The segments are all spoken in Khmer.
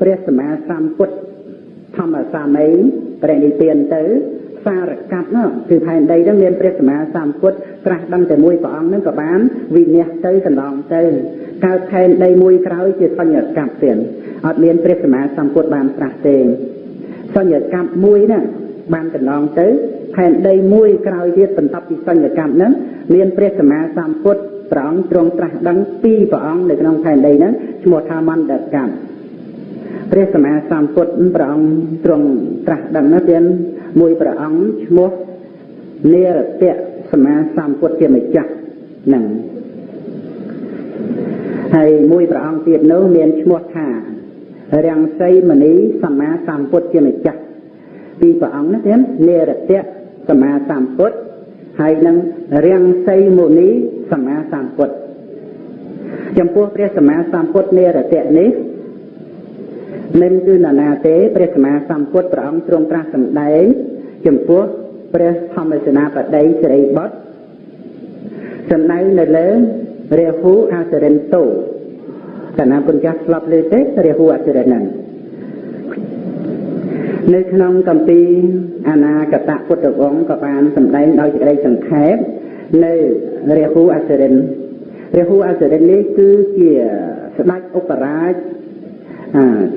ព្រះសម្មាសម្ពុទ្ធធម្មសាមីប្រនិព្វានទៅសារកັບនោះគឺផែនដីហ្នឹងមានព្រះសម្មាសម្ពុទ្ធត្រាស់ដឹងតែមួយព្រះអង្គហ្នឹងក៏បានវិនិច្ឆ័យទៅកន្លងទៅកើតផែនដីមួយក្រោយជាសញ្ញកັບទៀតអត់មានព្រះសម្មាសម្ពុទ្ធបានត្រាស់ទេសញ្ញកັបមួយហ្នឹងបានកន្លងទៅផែនដីមួយក្រោយទៀតបន្ទាប់ពីសញ្ញកម្មហ្នឹងមានព្រះសម្មាសម្ពុទ្ធព្រះអង្គទ្រង់ត្រាស់ដឹងពីរព្រះអង្គនៅក្នុងផែនដីហ្នឹងឈ្មោះថាមន្តកម្ម ព្រះសម្មាសម្ពុទ្ធព្រះអង្គទ្រង់ត្រាស់ដឹងនោះទៀតមួយព្រះអង្គឈ្មោះនិរតៈសម្មាសម្ពុទ្ធជាម្ចាស់ហ្នឹងហើយមួយព្រះអង្គទៀតនោះមានឈ្មោះថារាំងសីមនីសម្មាសម្ពុទ្ធជាម្ចាស់ពីរព្រះអង្គនោះទៀតនិរតៈសម្មាសម្ពុទ្ធហើយនឹងរាំងសីមុនីសម្មាសម្ពុទ្ធចំពោះព្រះសម្មាសម្ពុទ្ធនិរតៈនេះ មិនគឺនរណាទេព្រះសម្មាសម្ពុទ្ធព្រះអង្គទ្រង់ត្រាស់សម្ដែងចំពោះព្រះធម្មសេនាបតីសិរីបុត្រសម្ដែងនៅលើរាហូអសរិនតោកណាគុណចាស់ស្លាប់លើទេរាហូអសរិនហ្នឹងនៅក្នុងកម្ពីអនាគតពុទ្ធវង្សក៏បានសម្ដែងដោយសេចក្តីសង្ខេបនៅរាហូអសរិនរាហូអសរិននេះគឺជាស្ដេចឧបរាជ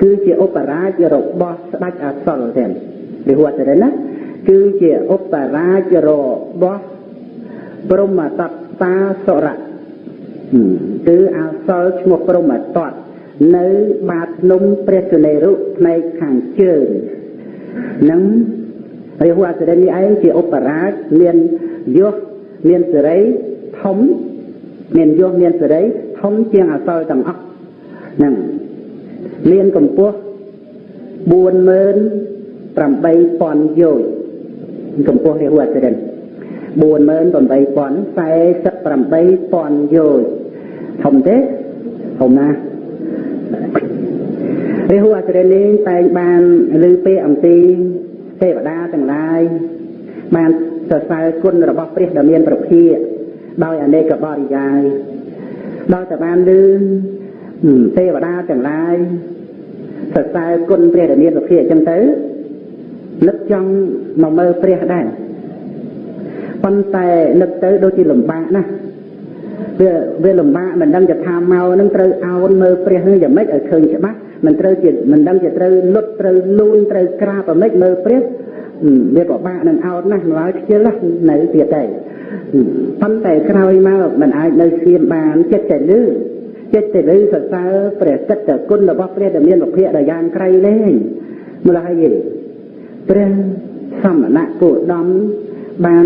គឺជាឧបរាជរបស់ស្ដេចអសលទេរាហូអសរិនណាគឺជាឧបរាជរបស់ព្រមតតាសុរៈគឺអសលឈ្មោះព្រមតតនៅបាតភ្នំព្រះសុនេរុផ្នែកខាងជើងនឹងរាហូអសរិននេះឯងជាឧបរាជមានយសមានសេរីធំមានយសមានសេរីធំជាងអសលទាំងអស់ហ្នឹង មានកម្ពស់48000យោជន៍កម្ពស់រាហូអសរិន48048យោជន៍ធំទេធំណាស់រាហូអសរិននេះតែងបានលើពេលអំពីទេវតាទាំងឡាយបានសរសើរគុណរបស់ព្រះដ៏មានប្រភាដោយអនេកបរិយាយដោយតែបានលើទេវតាទាំងឡាយ សរសើរគុណព្រះដ៏មានប្រភាអញ្ចឹងទៅនឹកចង់មកមើលព្រះដែរប៉ុន្តែនឹកទៅដូចជាលំបាកណាស់វាវាលំបាកមិនដឹងจะថាមកនឹងត្រូវអោនមើលព្រះនឹងយ៉ាងម៉េចឲ្យឃើញច្បាស់មិនត្រូវជាមិនដឹងជាត្រូវលុតត្រូវលូនត្រូវក្រាបអ្មិចមើលព្រះវាពិបាកនឹងអោតណាស់ម្ល៉េះខ្ជិលនៅទៀតទេប៉ុន្តែក្រោយមកមិនអាចនៅស្ងៀមបានចិត្តតែលឺ ចិត្តតែលឺសរសើរព្រះកិត្តគុណរបស់ព្រះដែលមានវិភាកដ៏យ៉ាងក្រៃលែងម្ល៉េះហើយព្រះសមណៈគោដំបាន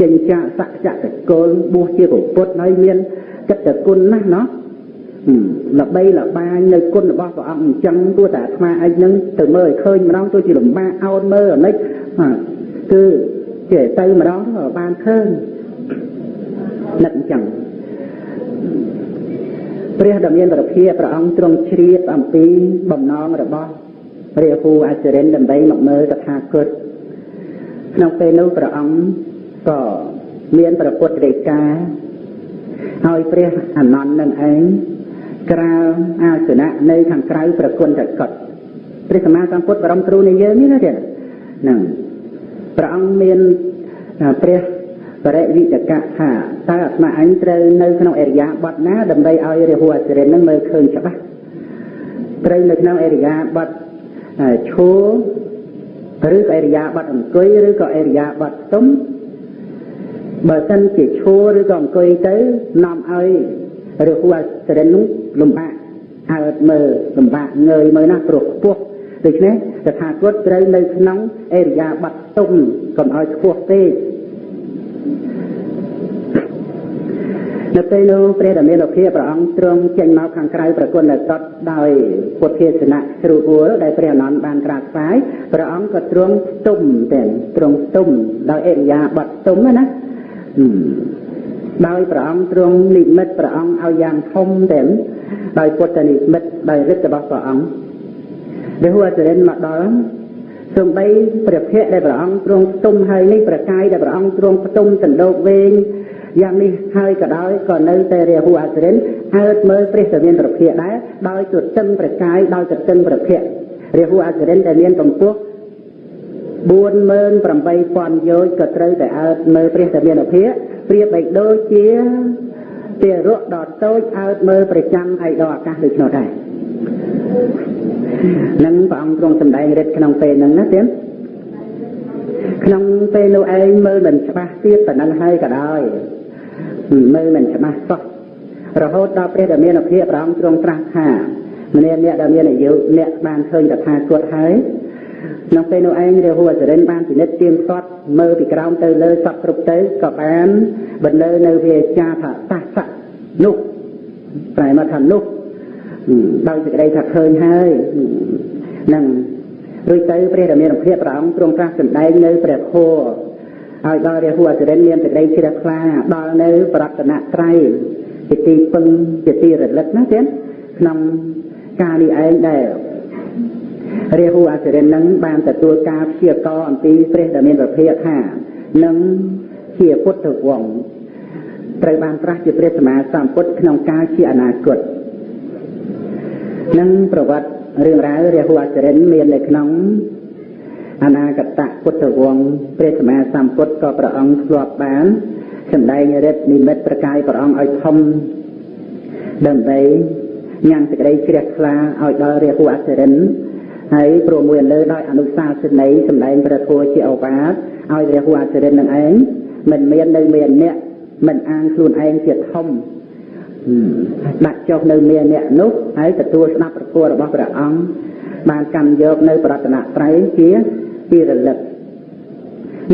ចិញ្ចាសច្ចតកុលបួសជាពុទ្ធហើយមានកិត្តគុណណាស់ណោះល្បីល្បាញនៅគុណរបស់ព្រះអង្គអញ្ចឹងគួរតែអាត្មាឯងនឹងទៅមើលឲ្យឃើញម្ដងទោះជាលំបាកអោនមើលអានិចគឺជាទៅម្ដងទៅបានឃើញនឹកអញ្ចឹង ព្រះដ៏មានប្រភាព្រះអង្គទ្រង់ជ្រាបអំពីបំណងរបស់រាហូអចរិនដើម្បីមកមើលតថាគតក្នុងពេលនោះព្រះអង្គក៏មានប្រពុតរេកាហើយព្រះអនន្តនឹងឯងក្រាលអាសនៈនៅខាងក្រៅប្រគុណតកតព្រះសម្មាសម្ពុទ្ធបរមគ្រូនៃយើងនេះណាទៀតហ្នឹងព្រះអង្គមានព្រះ បរិវិតកៈថាតើអាត្មាអញត្រូវនៅក្នុងអរិយាបថណាដើម្បីឲ្យរាហូអសិរិននឹងមើលឃើញច្បាស់ត្រូវនៅក្នុងអរិយាបថឈរឬក៏អរិយាបថអង្គុយឬក៏អរិយាបថស្ទុំបើសិនជាឈរឬក៏អង្គុយទៅនាំឲ្យរាហូអសិរិននោះលំបាកអើតមើលលំបាកងើយមើលណាព្រោះខ្ពស់ដូច្នេះតថាគតត្រូវនៅក្នុងអរិយាប័ត្រទុំកុំឲ្យខ្ពស់ពេក នៅពេលនោះព្រះដ៏មានភាពព្រះអង្គទ្រង់ចេញមកខាងក្រៅប្រគុណតតដោយពុទ្ធេសនៈស្រួលអួលដែលព្រះអនន្តបានក្រាបស្វាយព្រះអង្គក៏ទ្រង់ស្ទុំតែទ្រង់ស្ទុំដោយអរិយាប័ត្រទុំណាដោយព្រះអង្គទ្រង់និមិត្តព្រះអង្គឲ្យយ៉ាងធំតែដោយពុទ្ធនិមិត្តដោយឫទ្ធិរបស់ព្រះអង្គដែលហួរចរិនមកដល់ សំបីព្រះភ័ក្រដែលព្រះអង្គទ្រង់ផ្ទុំហើយនេះប្រកាយដែលព្រះអង្គទ្រង់ផ្ទុំសណ្ដោកវែងយ៉ាងនេះហើយក៏ដោយក៏នៅតែរាហូអសរិនអើតមើលព្រះសមានប្រភេទដែរដោយទទឹងប្រកាយដោយទទឹងប្រភេទរាហូអសរិនដែលមានកម្ពស់48000យោជក៏ត្រូវតែអើតមើលព្រះសមានប្រភេទប្រៀបបីដូចជាទារកដ៏តូចអើតមើលប្រចាំឯកដល់អាកាសដូចនោះដែរ នឹងព្រះអង្គទ្រង់សម្ដែងរិទ្ធក្នុងពេលហ្នឹងណាទៀតក្នុងពេលនោះឯងមើលមិនច្បាស់ទៀតប៉ុណ្ណឹងហើយក៏ដោយមើលមិនច្បាស់សោះរហូតដល់ព្រះដែលមានភាពព្រះអង្គទ្រង់ត្រាស់ថាម្នាក់អ្នកដែលមានអាយុអ្នកបានឃើញតថាគតហើយក្នុងពេលនោះឯងរាហូអសរិនបានពិនិត្យទៀងទាត់មើលពីក្រោមទៅលើសពគ្រប់ទៅក៏បានបន្លឺនៅវាចាថាតាសៈនោះប្រែមកថានោះ ដោយសេចក្តីថាឃើញហើយនឹងរួចទៅព្រះរាមាភិបព្រះអង្គទ្រង់ត្រាស់សម្ដែងនៅព្រះធម៌ឲ្យដល់រាហូអសរិនមានសេចក្តីជ្រះថ្លាដល់នៅប្រតនត្រ័យជាទីពឹងជាទីរលឹកណាទៀតក្នុងការនេះឯងដែលរាហូអសរិននឹងបានទទួលការព្យាករអំពីព្រះដែលមានប្រភេទថានឹងជាពុទ្ធវង្សត្រូវបានត្រាស់ជាព្រះសម្មាសម្ពុទ្ធក្នុងកាលជាអនាគត នឹងប្រវត្តិរឿងរ៉ាវរាហូអចរិនមាននៅក្នុងអនាគតពុទ្ធវង្សព្រះសម្មាសម្ពុទ្ធក៏ព្រះអង្គធ្លាប់បានសម្ដែងរិទ្ធនិមិត្តប្រកាយព្រះអង្គឲ្យធំដើម្បីញ៉ាំងសេចក្តីជ្រះថ្លាឲ្យដល់រាហូអចរិនហើយព្រមមួយលើដោយអនុសាសន័យសម្ដែងព្រះធម៌ជាឱវាទឲ្យរាហូអចរិននឹងឯងមិនមាននៅមានអ្នកមិនអានខ្លួនឯងជាធំ ដាក់ចុះនៅមានអ្នកនោះហើយទទួលស្ដាប់ប្រគល់របស់ព្រះអង្គបានកម្មយកនៅប្រតនត្រ័យជាទីរលឹក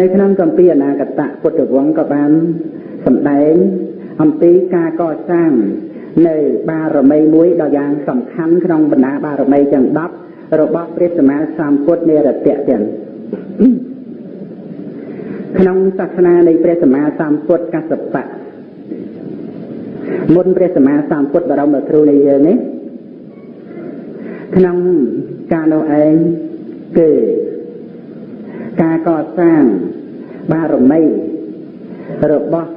នៅក្នុងកម្ពីអនាគតពុទ្ធវង្សក៏បានសម្ដែងអំពីការកសាងនៅបារមីមួយដ៏យ៉ាងសំខាន់ក្នុងបណ្ដាបារមីទាំង10របស់ព្រះសម្មាសម្ពុទ្ធនិរតៈទាំងក្នុងសាសនានៃព្រះសម្មាសម្ពុទ្ធកសបៈ មុនព្រះសម្មាសម្ពុទ្ធបរមគ្រូនៃយើងនេះក្នុងការនោះឯងគឺការកសាងបារមីរបស់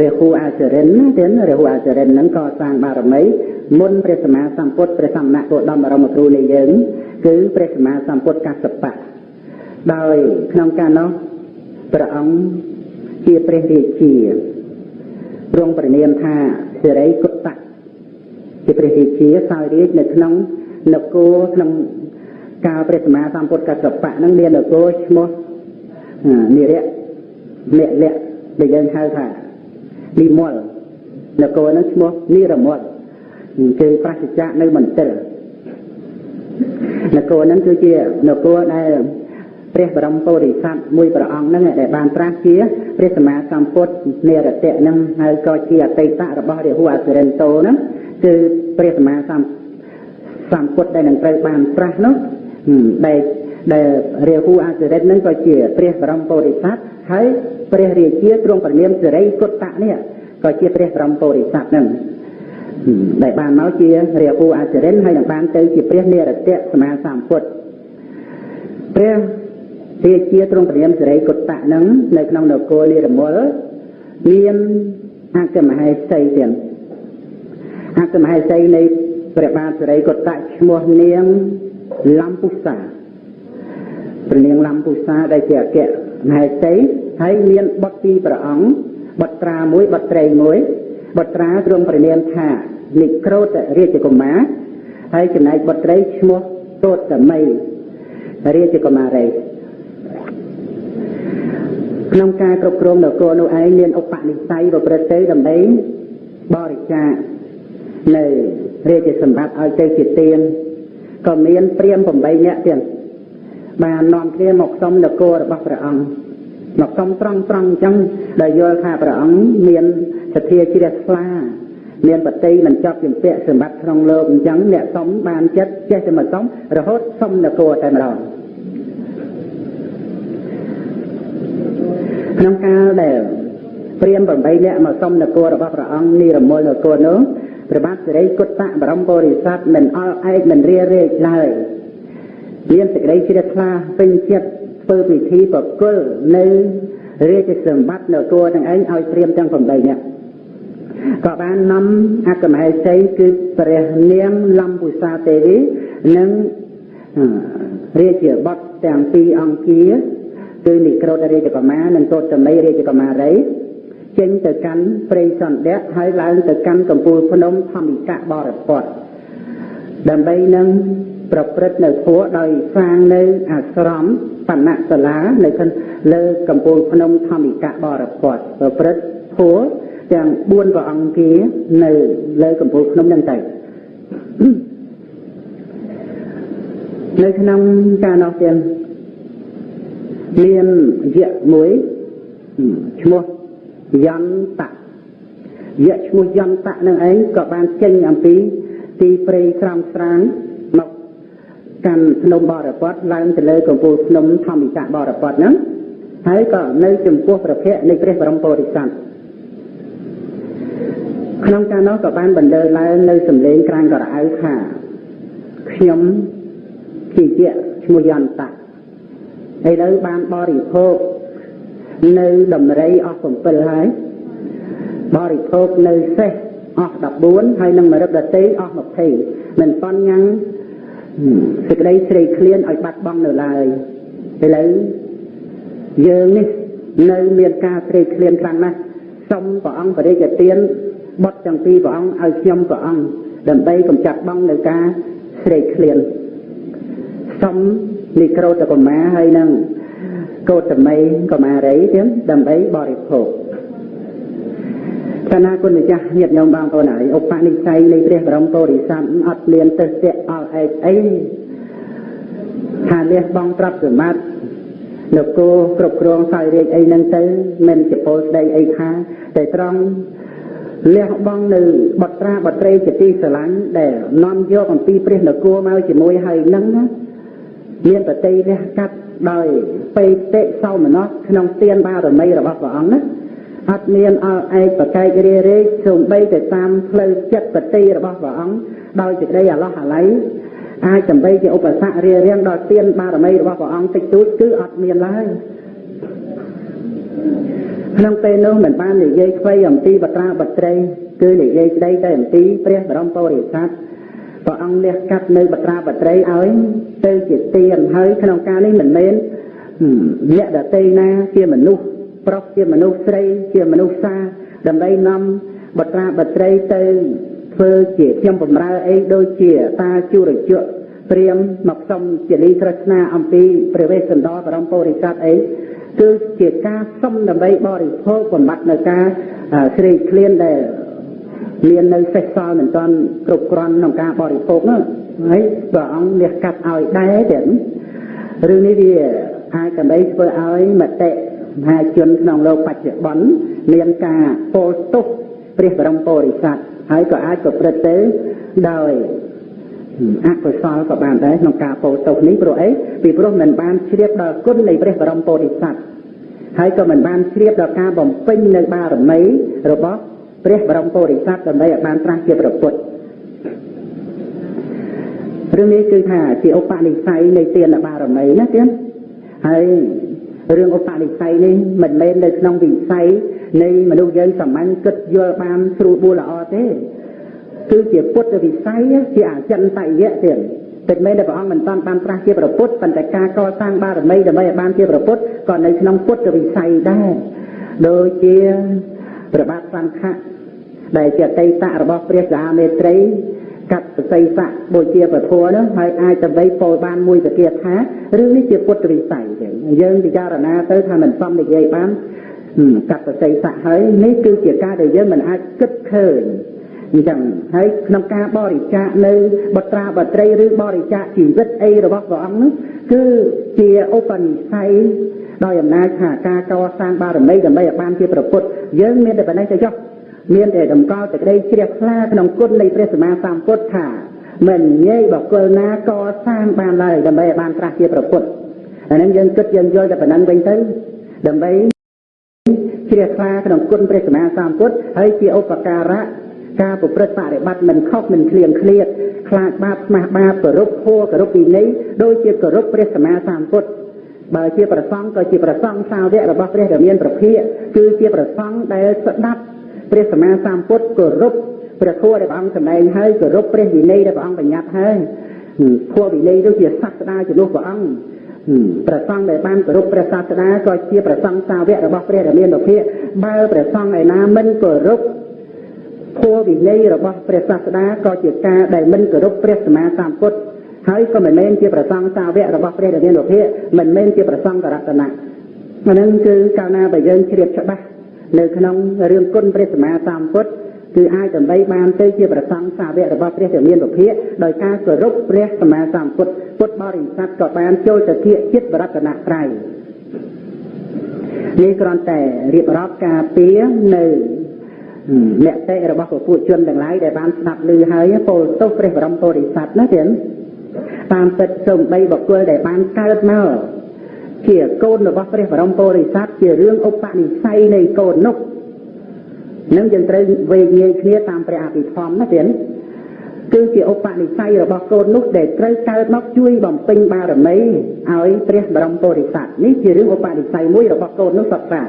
រាហូអាចរិនណាទៀតរាហូអាចរិនហ្នឹងកសាងបារមីមុនព្រះសម្មាសម្ពុទ្ធព្រះសម្មាគោដមបរមគ្រូនៃយើង គឺព្រះសម្មាសម្ពុទ្ធកសបៈដោយក្នុងការនោះព្រះអង្គជាព្រះរាជា ទ្រង់ប្រនាមថាសិរីគុតៈជាព្រះរាជាសោយរាជនៅក្នុងនគរក្នុងកាលព្រះសម្មាសម្ពុទ្ធកសបៈនឹងមាននគរឈ្មោះនិរៈនិលៈដែលយើងហៅថានិមលនគរនឹងឈ្មោះនិរមលគឺប្រសិទ្ធៈនៅមន្ទិលនគរនឹងគឺជានគរដែល ព្រះបរមពុរិស័ទមួយព្រះអង្គហ្នឹងដែលបានត្រាស់ជាព្រះសម្មាសម្ពុទ្ធនិរតៈហ្នឹងហើយក៏ជាអតីតរបស់រាហូអសិរិនតោហ្នឹងគឺព្រះសម្មាសម្សម្ពុទ្ធដែលនឹងត្រូវបានត្រាស់នោះដែលដែលរាហូអសិរិនហ្នឹងក៏ជាព្រះបរមពុរិស័ទហើយព្រះរាជាទ្រង់ព្រះនាមសិរីគុតតៈនេះក៏ជាព្រះបរមពុរិស័ទហ្នឹងដែលបានមកជារាហូអសិរិនហើយនឹងបានទៅជាព្រះនិរតៈសម្មាសម្ពុទ្ធព្រះ រាជាទ្រង់ព្រាមសេរីគុតតៈនឹងនៅក្នុងនគរនិរមលមានអគ្គមហេសីទៀតអគ្គមហេសីនៃព្រះបាទសេរីគុតតៈឈ្មោះនាងលំពុសាព្រះនាងលំពុសាដែលជាអគ្គមហេសីហើយមានបុត្រពីរព្រះអង្គបុត្រាមួយបុត្រីមួយបុត្រាទ្រង់ព្រះនាមថានិក្រោតរាជកុមារហើយចំណែកបុត្រីឈ្មោះទោតមីរាជកុមារី ក្នុងការគ្រប់គ្រងនគរនោះឯងមានឧបនិស្ស័យប្រព្រឹត្តទៅដើម្បីបរិច្ចាគនៅរាជសម្បត្តិឲ្យទៅជាទានក៏មានព្រាម8នាក់ទៀតបាននាំគ្នាមកសុំនគររបស់ព្រះអង្គមកសុំត្រង់ត្រង់អញ្ចឹងដែលយល់ថាព្រះអង្គមានសទ្ធាជ្រះថ្លាមានបតីមិនចាប់ជំពាក់សម្បត្តិក្នុងលោកអញ្ចឹងអ្នកសុំបានចិត្តចេះតែមកសុំរហូតសុំនគរតែម្ដង ក្នុងកាលដែលព្រាម8នាក់មកសុំនគររបស់ព្រះអង្គនិរមលនគរនោះព្រះបាទសិរីគុតតៈបរមពុរិស័ទមិនអល់ឯកមិនរារែកឡើយមានសេចក្តីជ្រះថ្លាពេញចិត្តធ្វើពិធីប្រគល់នៅរាជសម្បត្តិនគរទាំងឯងឲ្យព្រាមទាំង8នាក់ក៏បាននាំអគ្គមហេសីគឺព្រះនាងលំពុសាទេវីនិងរាជបុត្រទាំងពីរអង្គា គឺនិក្រូតរាជកុមារនិងកោតមីរាជកុមារីចេញទៅកាន់ព្រៃសន្ទៈហើយឡើងទៅកាន់កំពូលភ្នំធម្មិកៈបរិពតដើម្បីនឹងប្រព្រឹត្តនៅធัวដោយសាងនៅអាស្រមបណ្ណសាលានៅខាងលើកំពូលភ្នំធម្មិកៈបរិពតប្រព្រឹត្តធัวទាំង4ព្រះអង្គគានៅលើកំពូលភ្នំហ្នឹងទៅនៅក្នុងការនោះទៀត មានយៈមួយឈ្មោះយន្តៈយៈឈ្មោះយន្តៈនឹងឯងក៏បានចេញអំពីទីព្រៃក្រំស្រាងមកកាន់ភ្នំបរពតឡើងទៅលើកំពូលភ្នំធម្មិកៈបរពតហ្នឹងហើយក៏នៅចំពោះព្រះភ័ក្ត្រនៃព្រះបរមពុរិស័ទក្នុងការនោះក៏បានបណ្ដើឡើងនៅសម្លេងក្រាញ់ក្រអៅថាខ្ញុំជាជាឈ្មោះយន្តៈ ឥឡូវបានបរិភោគនៅដំរីអស់7ហើយបរិភោគនៅសេះអស់14ហើយនឹងមរឹកដតេអស់20មិនប៉ុនញ៉ាំងសេចក្តីស្រេកឃ្លានឲ្យបាត់បង់នៅឡើយឥឡូវយើងនេះនៅមានការស្រេកឃ្លានខ្លាំងណាស់សូមព្រះអង្គបរិយាទានបុតទាំងពីរព្រះអង្គឲ្យខ្ញុំព្រះអង្គដើម្បីកម្ចាត់បងនៅការស្រេកឃ្លានសុំ និក្រូតកុមារហើយនឹងកោតមីកុមារីទៀតដើម្បីបរិភោគកណាគុណម្ចាស់ញាតិញោមបងប្អូនហើយឧបនិស្ស័យនៃព្រះបរមពុរិស័ទអត់មានទៅស្ទាក់អល់ឯកអីថាលះបង់ទ្រព្យសម្បត្តិនគរគ្រប់គ្រងសោយរាជអីហ្នឹងទៅមិនជាពលស្ដីអីថាតែត្រង់លះបង់នៅបត្រាបត្រីជាទីស្រឡាញ់ដែលនាំយកអំពីព្រះនគរមកជាមួយហើយនឹងណា មានបតីលះកាត់ដោយបេតិសោមនស្សក្នុងទានបារមីរបស់ព្រះអង្គណាអត់មានអល់ឯកប្រកែករារែកសូម្បីតែតាមផ្លូវចិត្តបតីរបស់ព្រះអង្គដោយសេចក្តីអាឡោះអាល័យអាចដើម្បីជាឧបសគ្គរារាំងដល់ទានបារមីរបស់ព្រះអង្គតិចតួចគឺអត់មានឡើយក្នុងពេលនោះមិនបាននិយាយខ្វៃអំពីបត្រាបត្រីគឺនិយាយស្ដីតែអំពីព្រះបរមពុរិស័ទ ព្រះអង្គលះកាត់នៅបត្រាបត្រីឲ្យទៅជាទានហើយក្នុងការនេះមិនមែនអ្នកដតីណាជាមនុស្សប្រុសជាមនុស្សស្រីជាមនុស្សសាដើម្បីនាំបត្រាបត្រីទៅធ្វើជាខ្ញុំបំរើអីដូចជាតាជុរជក់ព្រាមមកសុំជាលីក្រស្នាអំពីព្រះវេស្សន្តរបរមពុរិស័ទអីគឺជាការសុំដើម្បីបរិភោគបំបត្តិនៅការស្រេកឃ្លានដែល មាននៅសេះសល់មិនទាន់គ្រប់គ្រាន់ក្នុងការបរិភោគនោះហើយព្រះអង្គលះកាត់ឲ្យដែរទៀតរឿងនេះវាអាចដើម្បីធ្វើឲ្យមតិមហាជនក្នុងលោកបច្ចុប្បន្នមានការពោលទោសព្រះបរមពុរិស័ទហើយក៏អាចប្រព្រឹត្តទៅដោយអកុសលក៏បានដែរក្នុងការពោលទោសនេះព្រោះអីពីព្រោះមិនបានជ្រាបដល់គុណនៃព្រះបរមពុរិស័ទហើយក៏មិនបានជ្រាបដល់ការបំពេញនៅបារមីរបស់ ព្រះបរមពុរិស័ទដើម្បីឲ្យបានត្រាស់ជាប្រពុតរឿងនេះគឺថាជាឧបនិស្ស័យនៃទានបារមីណាទៀតហើយរឿងឧបនិស្ស័យនេះមិនមែននៅក្នុងវិស័យនៃមនុស្សយើងសាមញ្ញគិតយល់បានស្រួលបួលល្អទេគឺជាពុទ្ធវិស័យជាអចិន្តយៈទៀតតែមែនតែព្រះអង្គមិនតាន់បានត្រាស់ជាប្រពុតប៉ុន្តែការកសាងបារមីដើម្បីឲ្យបានជាប្រពុតក៏នៅក្នុងពុទ្ធវិស័យដែរដូចជាប្របាទសង្ឃៈ ដែលជាអតីតរបស់ព្រះសាមេត្រីកាត់ប្រសិទ្ធៈបូជាពធនោះហើយអាចដើម្បីពោលបានមួយវិគាថារឿងនេះជាពុទ្ធវិស័យទេយើងពិចារណាទៅថាមិនសមនិយាយបានកាត់ប្រសិទ្ធៈហើយនេះគឺជាការដែលយើងមិនអាចគិតឃើញអញ្ចឹងហើយក្នុងការបរិច្ចាគនៅបត្រាបត្រីឬបរិច្ចាគជីវិតអីរបស់ព្រះអង្គនោះគឺជាឧបនិស្ស័យដោយអំណាចថាការកសាងបារមីដើម្បីឲ្យបានជាប្រពុតយើងមានតែប៉ុណ្ណេះទៅចុះ មានតែតម្កល់តែក្តីជ្រះថ្លាក្នុងគុណនៃព្រះសម្មាសម្ពុទ្ធថាមិនងាយបកលណាកសាងបានឡើយដើម្បីឲ្យបានត្រាស់ជាប្រពុតអានឹងយើងគិតយើងយល់តែប៉ុណ្ណឹងវិញទៅដើម្បីជ្រះថ្លាក្នុងគុណព្រះសម្មាសម្ពុទ្ធហើយជាឧបការៈការប្រព្រឹត្តបរិបត្តិមិនខុសមិនឃ្លៀងឃ្លាតខ្លាចបាបស្មាស់បាបគោរពធម៌គោរពវិន័យដូចជាគោរពព្រះសម្មាសម្ពុទ្ធបើជាប្រសង់ក៏ជាប្រសង់សាវករបស់ព្រះដែលមានប្រភិយគឺជាប្រសង់ដែលស្ដាប់ ព្រះសម្មាសម្ពុទ្ធគោរពព្រះធម៌ដែលព្រះអង្គសម្ដែងហើយគោរពព្រះវិន័យដែលព្រះអង្គបញ្ញត្តិហើយធម៌វិន័យនោះជាសាស្តាជំនួសព្រះអង្គព្រះសង្ឃដែលបានគោរពព្រះសាស្តាក៏ជាព្រះសង្ឃសាវករបស់ព្រះដែលមានប្រភិយបើព្រះសង្ឃឯណាមិនគោរពធម៌វិន័យរបស់ព្រះសាស្តាក៏ជាការដែលមិនគោរពព្រះសម្មាសម្ពុទ្ធហើយក៏មិនមែនជាប្រសង្ឃសាវករបស់ព្រះដែលមានលោភៈមិនមែនជាប្រសង្ឃរតនៈអានឹងគឺកាលណាបើយើងជ្រាបច្បាស់ នៅក្នុងរឿងគុណព្រះសម្មាសម្ពុទ្ធគឺអាចដើម្បីបានទៅជាប្រសង្ឃសាវករបស់ព្រះដែលមានលោភៈដោយការគោរពព្រះសម្មាសម្ពុទ្ធពុទ្ធបរិស័ទក៏បានចូលទៅធៀបចិត្តបរតនត្រ័យនេះគ្រាន់តែរៀបរាប់ការពារនៅមតិរបស់ពពួកជនទាំងឡាយដែលបានស្ដាប់ឮហើយពោលទោសព្រះបរមពុរិស័ទណាទៀតតាមពិតសូម្បីបុគ្គលដែលបានកើតមក ជាកូនរបស់ព្រះបរមពុរិស័ទជារឿងឧបនិស្ស័យនៃកូននោះនឹងយើងត្រូវវេងាយគ្នាតាមព្រះអភិធម្មណាទៀតគឺជាឧបនិស្ស័យរបស់កូននោះដែលត្រូវកើតមកជួយបំពេញបារមីឲ្យព្រះបរមពុរិស័ទនេះជារឿងឧបនិស្ស័យមួយរបស់កូននោះសត្វសា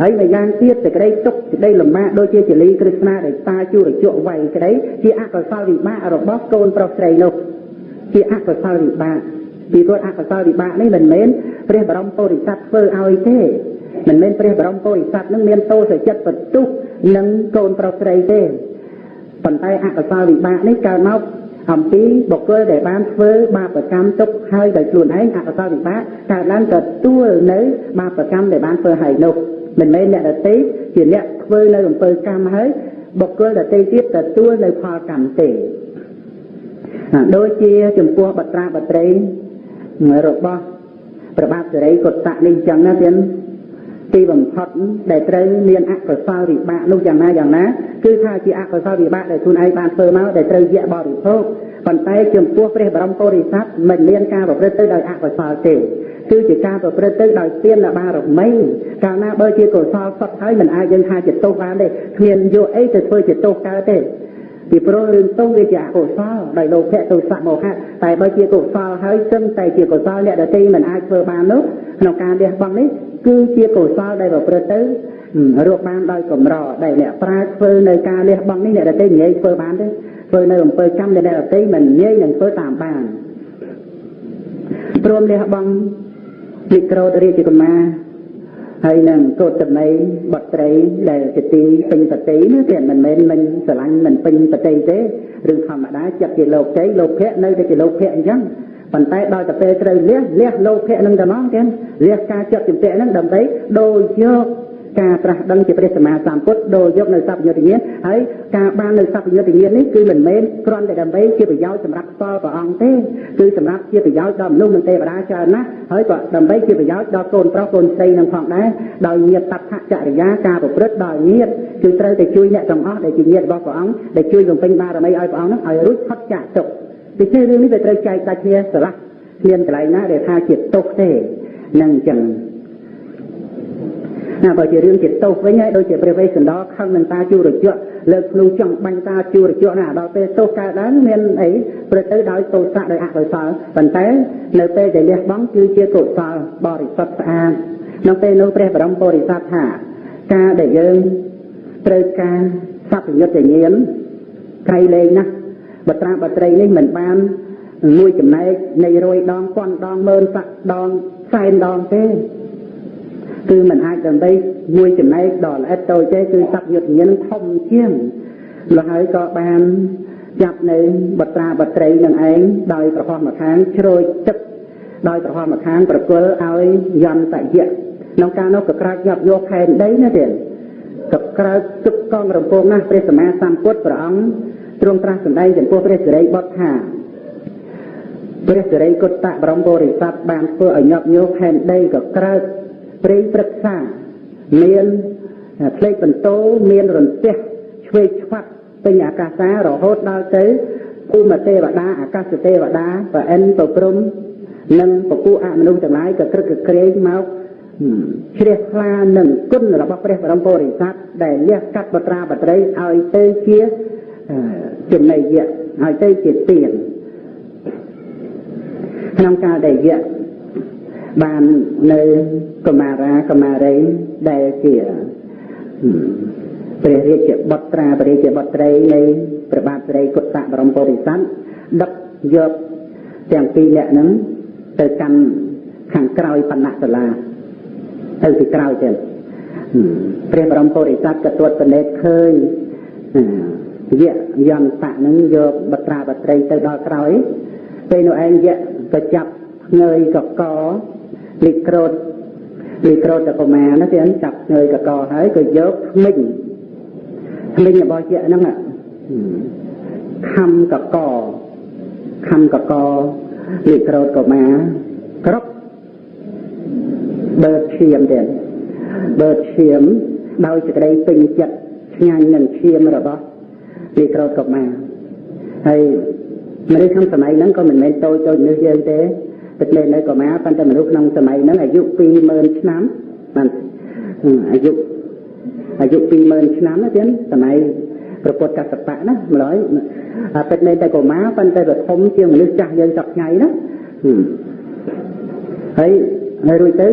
ហើយម្យ៉ាងទៀតសេចក្តីទុកសេចក្តីលំបាកដូចជាចលីគ្រឹស្នាដែលតាជួរជក់វៃក្តីជាអកុសលវិបាករបស់កូនប្រុសស្រីនោះជាអកុសលវិបាក ពីព្រោះអកុសលវិបាកនេះមិនមែនព្រះបរមពុរិស័ទធ្វើឲ្យទេមិនមែនព្រះបរមពុរិស័ទនឹងមានទោសចិត្តបន្ទុះនឹងកូនប្រុសស្រីទេប៉ុន្តែអកុសលវិបាកនេះកើតមកអំពីបុគ្គលដែលបានធ្វើបាបកម្មទុកហើយដោយខ្លួនឯងអកុសលវិបាកកើតឡើងទទួលនៅបាបកម្មដែលបានធ្វើឲ្យនោះមិនមែនអ្នកដទៃជាអ្នកធ្វើនៅអំពើកម្មហើយបុគ្គលដទៃទៀតទទួលនៅផលកម្មទេដូចជាចំពោះបត្រាបត្រី របស់ប្របាទសេរីកុតៈនេះចឹងណាទៀតទីបំផុតដែលត្រូវមានអកុសលវិបាកនោះយ៉ាងណាយ៉ាងណាគឺថាជាអកុសលវិបាកដែលខ្លួនឯងបានធ្វើមកដែលត្រូវយៈបរិភោគប៉ុន្តែចំពោះព្រះបរមពុរិស័ទមិនមានការប្រព្រឹត្តទៅដោយអកុសលទេគឺជាការប្រព្រឹត្តទៅដោយទានបារមីកាលណាបើជាកុសលសុទ្ធហើយមិនអាចយើងថាជាទោសបានទេគ្មានយកអីទៅធ្វើជាទោសកើតទេ ពីព្រោះរឿងទោសវាជាអកុសលដោយលោភៈទោសៈមោហៈតែបើជាកុសលហើយសឹងតែជាកុសលអ្នកដទៃមិនអាចធ្វើបាននោះក្នុងការលះបង់នេះគឺជាកុសលដែលប្រព្រឹត្តទៅរកបានដោយកម្រដែលអ្នកប្រាជ្ញធ្វើនៅការលះបង់នេះអ្នកដទៃនិយាយធ្វើបានទេធ្វើនៅអំពើកម្មដែលអ្នកដទៃមិននិយាយនឹងធ្វើតាមបានព្រមលះបង់លិក្រោតរាជកុមារ ហើយនឹងកោតតមីបត្រីដែលជាទីពេញបតីណាទេមិនមែនមិនស្រឡាញ់មិនពេញបតីទេរឿងធម្មតាចិត្តជាលោកជ័យលោកភៈនៅតែជាលោកភៈអញ្ចឹងប៉ុន្តែដល់តែពេលត្រូវលះលះលោកភៈនឹងតែមកទៀតលះការចិត្តជំពាក់នឹងដើម្បីដូចយក ការត្រាស់ដឹងជាព្រះសម្មាសម្ពុទ្ធដោយយកនៅសព្វយុទ្ធញ្ញាណហើយការបាននៅសព្វយុទ្ធញ្ញាណនេះគឺមិនមែនគ្រាន់តែដើម្បីជាប្រយោជន៍សម្រាប់ផ្ទាល់ព្រះអង្គទេគឺសម្រាប់ជាប្រយោជន៍ដល់មនុស្សនិងទេវតាច្រើនណាស់ហើយក៏ដើម្បីជាប្រយោជន៍ដល់កូនប្រុសកូនស្រីនឹងផងដែរដោយញាតតថចរិយាការប្រព្រឹត្តដល់ញាតគឺត្រូវតែជួយអ្នកទាំងអស់ដែលជាញាតរបស់ព្រះអង្គដែលជួយបំពេញបារមីឲ្យព្រះអង្គនឹងឲ្យរួចផុតចាកទុក្ខពីនេះរឿងនេះវាត្រូវចែកដាច់គ្នាស្រឡះគ្មានកន្លែងណាដែលថាជាទុក្ខទេនឹងអញ្ចឹង ណាបើជារឿងជាទោសវិញហើយដូចជាព្រះវេស្សន្តរខឹងនឹងតាជួរជក់លើកភ្លុងចង់បាញ់តាជួរជក់ណាដល់ពេលទោសកើតឡើងមានអីព្រឹកទៅដោយទោសៈដោយអកុសលប៉ុន្តែនៅពេលដែលលះបង់គឺជាកុសលបរិសុទ្ធស្អាតក្នុងពេលនោះព្រះបរមពុរិស័ទថាការដែលយើងត្រូវការសព្វយុទ្ធញ្ញាណក្រៃលែងណាស់បត្រាបត្រីនេះមិនបានមួយចំណែកនៃរយដងពាន់ដងម៉ឺនស័កដងសែនដងទេ គឺมันអាចដើម្បីមួយចំណែកដល់ល្អិតតូចទេគឺសព្វយុទ្ធញ្ញាណធំជាងលហើយក៏បានចាប់នៅបត្រាបត្រីនឹងឯងដោយប្រហោះម្ខាងជ្រោយទឹកដោយប្រហោះម្ខាងប្រគល់ឲ្យយន្តយៈក្នុងការនោះក៏ក្រាចញាប់យកខែនដីណាទៀតក៏ក្រើកទឹកកងរំពងណាស់ព្រះសម្មាសម្ពុទ្ធព្រះអង្គទ្រង់ត្រាស់សម្ដែងចំពោះព្រះសិរីបុត្រថាព្រះសិរីគុតតៈបរមពុរិស័ទបានធ្វើឲ្យញាប់ញោខែនដីក៏ក្រើក ព្រេងព្រឹក្សាមានផ្លេកបន្ទោមានរន្ទះឆ្វេងឆ្វាត់ពេញអាកាសាររហូតដល់ទៅភូមិទេវតាអាកាសទេវតាប្រអិនប្រព្រំនិងពពួកអមនុស្សទាំងឡាយក៏ក្រឹកក្រែងមកជ្រះថ្លានឹងគុណរបស់ព្រះបរមពុរិស័ទដែលលះកាត់បត្រាបត្រីឲ្យទៅជាចំណីយៈឲ្យទៅជាទានក្នុងការដែលយៈ បាននៅកមារាកមារីដែលជាព្រះរាជបុត្រាព្រះរាជបុត្រីនៃព្រះបាទស្រីគុតៈបរមពុរិស័ទដឹកយកទាំងពីរអ្នកហ្នឹងទៅកាន់ខាងក្រោយបណ្ណៈសាលាទៅពីក្រោយទៀតព្រះបរមពុរិស័ទក៏ទួតប្រណេតឃើញយៈយន្តៈហ្នឹងយកបត្រាបត្រីទៅដល់ក្រោយពេលនោះឯងយៈក៏ចាប់ងើយកក លីក្រូតលីក្រូតតកមាណាទៀតចាប់ងើយកកហើយក៏យកថ្មិញថ្មិញរបស់យៈហ្នឹងខំកកខំកកលីក្រូតកមាគ្រប់បើឈាមទៀតបើឈាមដោយសេចក្តីពេញចិត្តឆ្ងាញ់នឹងឈាមរបស់លីក្រូតកមាហើយមនុស្សក្នុងសម័យហ្នឹងក៏មិនមែនតូចតូចនេះយើងទេ ទឹកលេនៅកុមារប៉ុន្តែមនុស្សក្នុងសម័យហ្នឹងអាយុ20000ឆ្នាំបានអាយុអាយុ20000ឆ្នាំណាទៀតសម័យប្រពុតកសបៈណាម្ល៉េះពេតលេតែកុមារប៉ុន្តែវាធំជាងមនុស្សចាស់យើងសប្ថ្ងៃណាហើយហើយរួចទៅ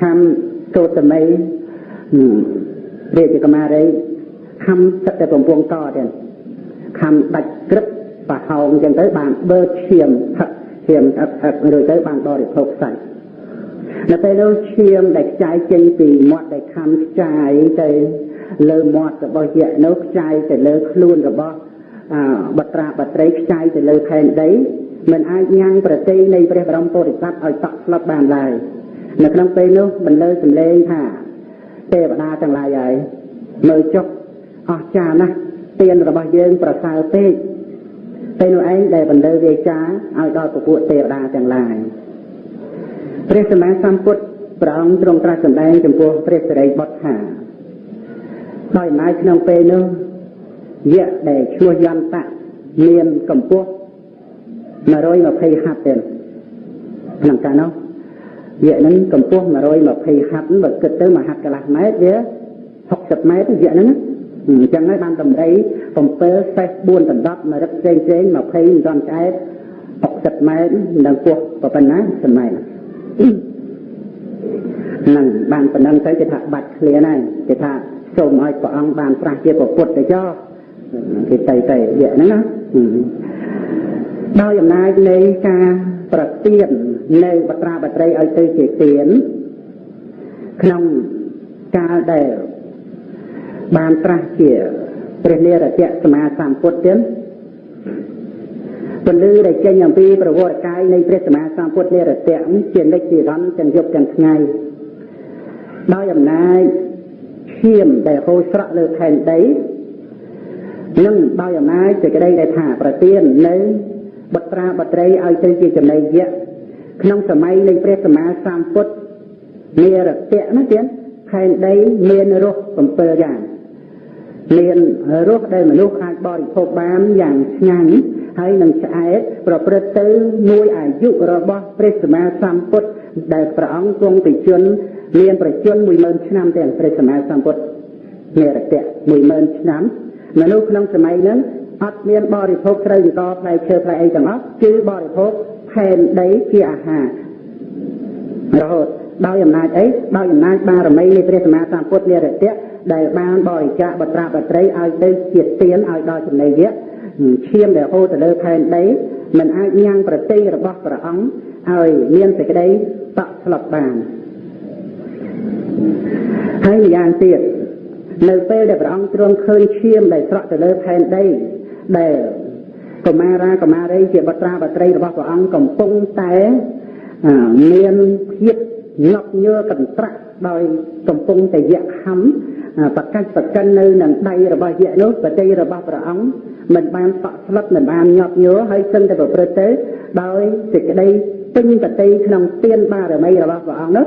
ខំកោតមីរាជកុមារីខំទឹកតែកំពុងកទៀតខំដាច់ក្រឹបប្រហោងចឹងទៅបានបើឈាមផឹក ឈាមអឹកអឹករួចទៅបានបរិភោគសាច់នៅពេលនោះឈាមដែលខ្ចាយចេញពីមាត់ដែលខំខ្ចាយទៅលើមាត់របស់យៈនោះខ្ចាយទៅលើខ្លួនរបស់បត្រាបត្រីខ្ចាយទៅលើផែនដីមិនអាចញ៉ាំងប្រតិនៃព្រះបរមពុរិស័ទឲ្យតក់ស្លុតបានឡើយនៅក្នុងពេលនោះបន្លឺសំឡេងថាទេវតាទាំងឡាយហើយមើលចុះអស្ចារ្យណាស់ទានរបស់យើងប្រសើរពេក ពេលនោះឯងដែលបន្លឺវាចាឲ្យដល់ពពួកទេវតាទាំងឡាយព្រះសម្មាសម្ពុទ្ធព្រះអង្គទ្រង់ត្រាស់សម្ដែងចំពោះព្រះសិរីបុត្រថាដោយអំណាចក្នុងពេលនោះយៈដែលឈ្មោះយន្តៈមានកម្ពស់120ហត្ថទេក្នុងកាលនោះយៈហ្នឹងកម្ពស់120ហត្ថបើគិតទៅមួយហត្ថកន្លះម៉ែត្រវា60ម៉ែត្រយៈហ្នឹង អញ្ចឹងហើយបានតម្រៃ7សេះ4ដណ្ដប់មួយរឹកផ្សេងផ្សេង20មិនទាន់ឆ្អែត60ម៉ែត្រនឹងពោះប៉ុណ្ណាសម័យហ្នឹងបានប៉ុណ្ណឹងទៅគេថាបាច់ឃ្លានហើយគេថាសូមឲ្យព្រះអង្គបានប្រាស់ជាពុទ្ធទៅចោគេទៅទៅយៈហ្នឹងណាដោយអំណាចនៃការប្រទៀននៅបត្រាបត្រីឲ្យទៅជាទៀនក្នុងកាលដែល បានត្រាស់ជាព្រះនិរតៈសមាសម្ពុទ្ធទៀតពលឺដែលចេញអំពីប្រវត្តិកាយនៃព្រះសមាសម្ពុទ្ធនិរតៈជានិច្ចនិរន្តរ៍ទាំងយប់ទាំងថ្ងៃដោយអំណាចឈាមដែលហូរស្រក់លើផែនដីនិងដោយអំណាចសេចក្តីដែលថាប្រទាននៅបត្រាបត្រីឲ្យទៅជាចំណីយៈក្នុងសម័យនៃព្រះសម្មាសម្ពុទ្ធនិរតៈណាទៀតផែនដីមានរស7យ៉ាង មានរសដែលមនុស្សអាចបរិភោគបានយ៉ាងឆ្ងាញ់ហើយនឹងឆ្អែតប្រព្រឹត្តទៅមួយអាយុរបស់ព្រះសម្មាសម្ពុទ្ធដែលព្រះអង្គគង់ពីជនមានប្រជជន10000ឆ្នាំទាំងព្រះសម្មាសម្ពុទ្ធនិរតៈ10000ឆ្នាំមនុស្សក្នុងសម័យហ្នឹងអត់មានបរិភោគត្រូវចកផ្លែឈើផ្លែអីទាំងអស់គឺបរិភោគផែនដីជាអាហាររហូតដោយអំណាចអីដោយអំណាចបារមីនៃព្រះសម្មាសម្ពុទ្ធនិរតៈ ដែលបានបរិច្ចាគបត្រាបត្រីឲ្យទៅជាទានឲ្យដល់ចំណីយៈឈាមដែលហូរទៅលើផែនដីមិនអាចញ៉ាំងប្រតិរបស់ព្រះអង្គឲ្យមានសេចក្តីតក់ស្លុតបានហើយម្យ៉ាងទៀតនៅពេលដែលព្រះអង្គទ្រង់ឃើញឈាមដែលស្រក់ទៅលើផែនដីដែលកុមារាកុមារីជាបត្រាបត្រីរបស់ព្រះអង្គកំពុងតែមានភាពងប់ញើកន្ត្រាក់ដោយកំពុងតែយៈខំ ប្រកាសប្រកិននៅនឹងដៃរបស់យៈនោះបតីរបស់ព្រះអង្គមិនបានតក់ស្លុតមិនបានញាប់ញ័រហើយសឹងតែប្រព្រឹត្តទៅដោយសេចក្តីពេញបតីក្នុងទានបារមីរបស់ព្រះអង្គនោះ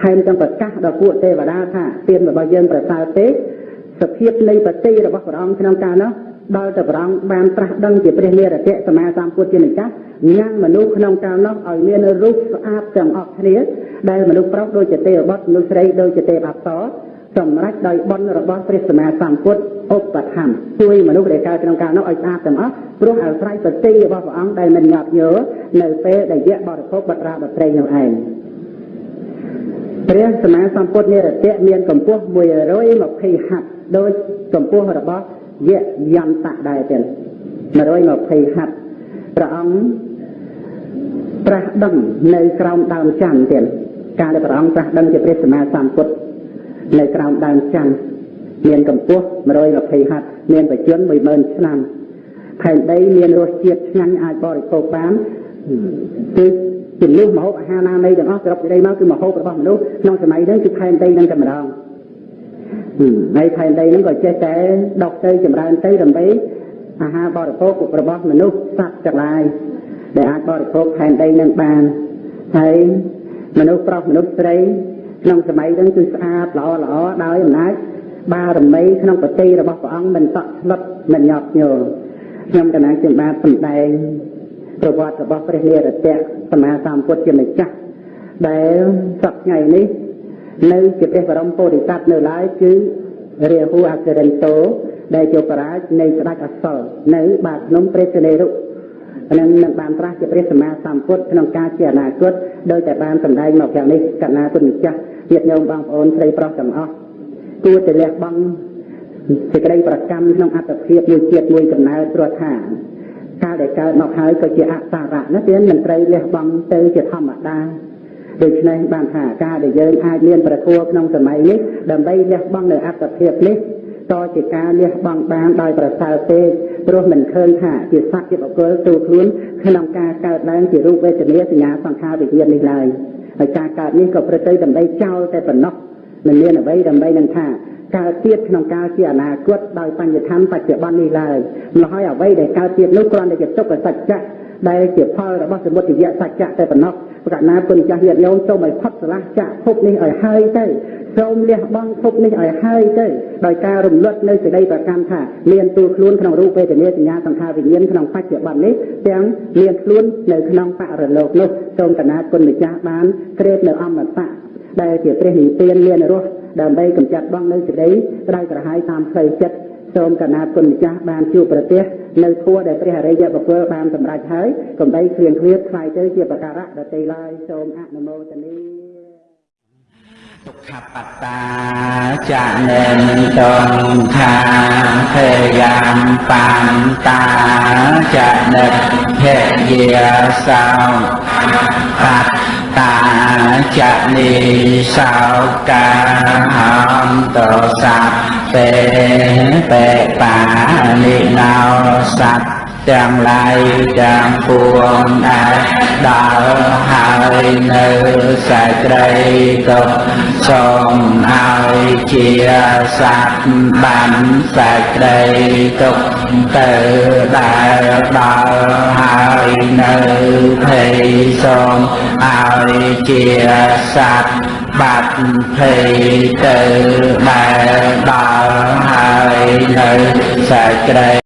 ថែមទាំងប្រកាសដល់ពួកទេវតាថាទានរបស់យើងប្រសើរទេសភាពនៃបតីរបស់ព្រះអង្គក្នុងកាលនោះដល់តែព្រះអង្គបានត្រាស់ដឹងជាព្រះនិរតៈសមាសម្ពុទ្ធជាម្ចាស់ញ៉ាំងមនុស្សក្នុងកាលនោះឲ្យមានរូបស្អាតទាំងអស់គ្នាដែលមនុស្សប្រុសដូចជាទេវបុត្រមនុស្សស្រីដូចជាទេពអប្សរ សម្រេចដោយបុណ្យរបស់ព្រះសម្មាសម្ពុទ្ធឧបត្ថម្ភជួយមនុស្សដែលកើតក្នុងកាលនោះឲ្យស្អាតទាំងអស់ព្រោះអាស្រ័យប្រតិរបស់ព្រះអង្គដែលមិនញាប់ញើនៅពេលដែលយៈបរិភោគបត្រាបត្រីនោះឯងព្រះសម្មាសម្ពុទ្ធនិរតៈមានកម្ពស់120ហត្ថដោយកម្ពស់របស់យៈយន្តៈដែរទៀត120ហត្ថព្រះអង្គប្រាស់ដឹងនៅក្រោមដើមច័ន្ទទៀតការដែលព្រះអង្គប្រាស់ដឹងជាព្រះសម្មាសម្ពុទ្ធ នៅក្រោមដើមច័ន្ទមានកម្ពស់120ហត្ថមានបច្ចុប្បន្ន10000ឆ្នាំផែនដីមានរសជាតិឆ្ងាញ់អាចបរិភោគបានគឺជំនួសមហូបអាហារណានៃទាំងអស់សរុបសេចក្តីមកគឺមហូបរបស់មនុស្សក្នុងសម័យហ្នឹងគឺផែនដីហ្នឹងតែម្ដងហើយផែនដីហ្នឹងក៏ចេះតែដុកទៅចម្រើនទៅដើម្បីអាហារបរិភោគរបស់មនុស្សសត្វទាំងឡាយដែលអាចបរិភោគផែនដីនឹងបានហើយមនុស្សប្រុសមនុស្សស្រី ក្នុងសម័យហ្នឹងគឺស្អាតល្អល្អដោយអំណាចបារមីក្នុងប្រតិរបស់ព្រះអង្គមិនតក់ស្លុតមិនញាប់ញយល់ខ្ញុំកណាជាបាទសម្ដែងប្រវត្តិរបស់ព្រះនិរតៈសម្មាសម្ពុទ្ធជាម្ចាស់ដែលសប្ថ្ងៃនេះនៅជាព្រះបរមពោធិសត្វនៅឡើយគឺរាហូអក្សរិនតោដែលជាបរាជនៃស្ដេចអសលនៅបាតភ្នំព្រះសិនេរុនឹងនឹងបានត្រាស់ជាព្រះសម្មាសម្ពុទ្ធក្នុងការជាអនាគតដោយតែបានសម្ដែងមកយ៉ាងនេះកណាគុណម្ចាស់ ញាតិញោមបងប្អូនស្រីប្រុសទាំងអស់គួរតែលះបង់សេចក្តីប្រកម្មក្នុងអត្តភាពមួយជាតិមួយកំណើតព្រោះថាកាលដែលកើតមកហើយក៏ជាអសារៈណាទៀតមិនត្រូវលះបង់ទៅជាធម្មតាដូច្នេះបានថាការដែលយើងអាចមានប្រធัวក្នុងសម័យនេះដើម្បីលះបង់នៅអត្តភាពនេះតជាការលះបង់បានដោយប្រសើរពេកព្រោះមិនឃើញថាជាសត្វជាបុគ្គលទូខ្លួនក្នុងការកើតឡើងជារូបវេទនាសញ្ញាសង្ខារវិញ្ញាណនេះឡើយ ហើយការកើតនេះក៏ប្រតិដើម្បីចោលតែប៉ុណ្ណោះមិនមានអ្វីដើម្បីនឹងថាកើតទៀតក្នុងកាលជាអនាគតដោយបញ្ញធម្មបច្ចុប្បន្ននេះឡើយម្ល៉េះហើយអ្វីដែលកើតទៀតនោះគ្រាន់តែជាទុក្ខសច្ចៈដែលជាផលរបស់សមុទយៈសច្ចៈតែប៉ុណ្ណោះប្រកាសណាគុណចាស់ញាតិញោមសូមឲ្យផុតស្រឡះចាក់ភពនេះឲ្យហើយទៅ សូមលះបង់ភពនេះឲ្យហើយទៅដោយការរំលត់នៅសេចក្តីប្រកម្មថាមានទូខ្លួនក្នុងរូបវេទនាសញ្ញាសង្ខារវិញ្ញាណក្នុងបច្ចុប្បន្ននេះទាំងមានខ្លួននៅក្នុងបរលោកនោះសូមកណាគុណម្ចាស់បានក្រេបនៅអមតៈដែលជាព្រះនិព្វានមានរស់ដើម្បីកម្ចាត់បងនៅសេចក្តីក្តៅក្រហាយតាមផ្លូវចិត្តសូមកណាតគុណម្ចាស់បានជួបប្រទេសនៅធัวដែលព្រះអរិយបុគ្គលបានសម្រេចហើយកំបីគ្លៀងគ្លៀតខ្លាយទៅជាបការៈដតីឡើយសូមអនុមោទនី ទុក្ខបត្តាចានិនតងខាភេយាមបានតាចានិតភេយាសោបត្តាចនីសោកាហន្តសัพពេបេបានិណោសត្វទាំងឡាយទាំងពួងដែលដល់ហើយនៅសេចក្តីទុក សូមឲ្យជាសត្វបានសេចក្តីទុកទៅដែលដល់ហើយនៅភ័យសូមឲ្យជាសត្វបាត់ភ័យទៅដែលដល់ហើយនៅសេចក្តី